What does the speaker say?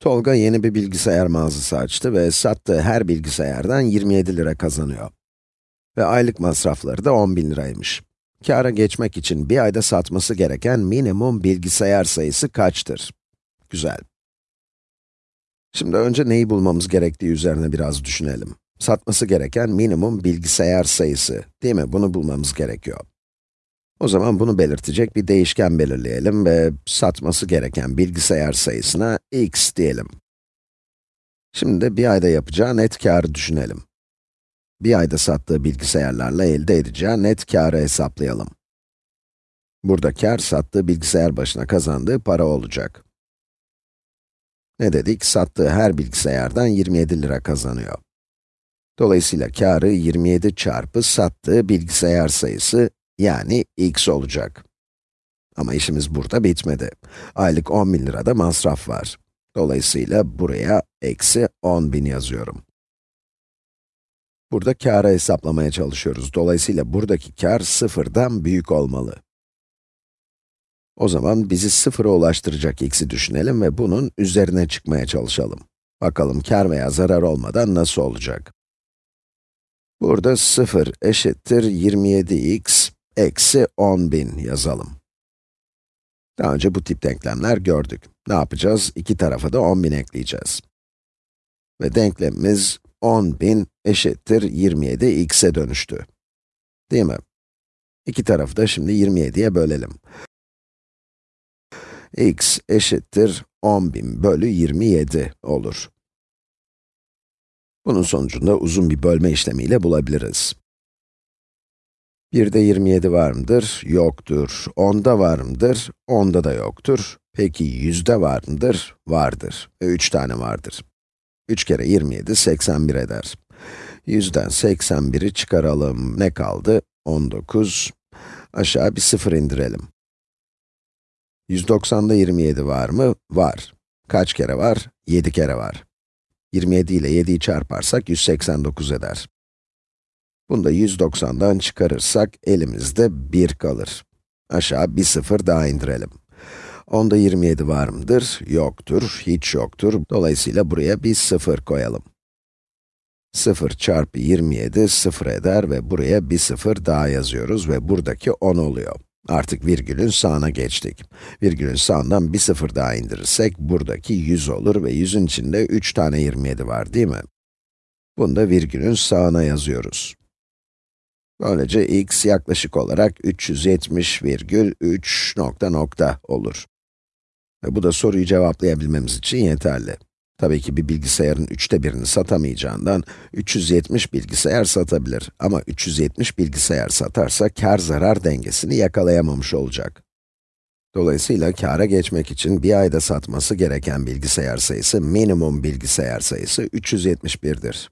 Tolga yeni bir bilgisayar mağazası açtı ve sattığı her bilgisayardan 27 lira kazanıyor. Ve aylık masrafları da 10 bin liraymış. Kâra geçmek için bir ayda satması gereken minimum bilgisayar sayısı kaçtır? Güzel. Şimdi önce neyi bulmamız gerektiği üzerine biraz düşünelim. Satması gereken minimum bilgisayar sayısı, değil mi? Bunu bulmamız gerekiyor. O zaman bunu belirtecek bir değişken belirleyelim ve satması gereken bilgisayar sayısına x diyelim. Şimdi de bir ayda yapacağı net kârı düşünelim. Bir ayda sattığı bilgisayarlarla elde edeceği net kârı hesaplayalım. Burada kâr, sattığı bilgisayar başına kazandığı para olacak. Ne dedik? Sattığı her bilgisayardan 27 lira kazanıyor. Dolayısıyla kârı 27 çarpı sattığı bilgisayar sayısı yani x olacak. Ama işimiz burada bitmedi. Aylık 10 bin lirada masraf var. Dolayısıyla buraya eksi 10 bin yazıyorum. Burada kârı hesaplamaya çalışıyoruz. Dolayısıyla buradaki kâr sıfırdan büyük olmalı. O zaman bizi sıfıra ulaştıracak x'i düşünelim ve bunun üzerine çıkmaya çalışalım. Bakalım kâr veya zarar olmadan nasıl olacak? Burada 0 eşittir 27x eksi 10.000 yazalım. Daha önce bu tip denklemler gördük. Ne yapacağız? İki tarafa da 10.000 ekleyeceğiz. Ve denklemimiz 10.000 eşittir 27x'e dönüştü. Değil mi? İki tarafı da şimdi 27'ye bölelim. x eşittir 10.000 bölü 27 olur. Bunun sonucunda uzun bir bölme işlemiyle bulabiliriz. 1'de 27 var mıdır? Yoktur. 10'da var mıdır? 10'da da yoktur. Peki 100'de var mıdır? Vardır. E, 3 tane vardır. 3 kere 27, 81 eder. 100'den 81'i çıkaralım. Ne kaldı? 19. Aşağı bir 0 indirelim. 190'da 27 var mı? Var. Kaç kere var? 7 kere var. 27 ile 7'yi çarparsak 189 eder. Bunu da 190'dan çıkarırsak elimizde 1 kalır. Aşağı bir sıfır daha indirelim. Onda 27 var mıdır? Yoktur, hiç yoktur. Dolayısıyla buraya bir sıfır koyalım. 0 çarpı 27 sıfır eder ve buraya bir sıfır daha yazıyoruz ve buradaki 10 oluyor. Artık virgülün sağına geçtik. Virgülün sağından bir sıfır daha indirirsek buradaki 100 olur ve 100'ün içinde 3 tane 27 var değil mi? Bunu da virgülün sağına yazıyoruz. Böylece x yaklaşık olarak 370,3 nokta nokta olur. Ve bu da soruyu cevaplayabilmemiz için yeterli. Tabii ki bir bilgisayarın üçte birini satamayacağından 370 bilgisayar satabilir. Ama 370 bilgisayar satarsa kar zarar dengesini yakalayamamış olacak. Dolayısıyla kâra geçmek için bir ayda satması gereken bilgisayar sayısı minimum bilgisayar sayısı 371'dir.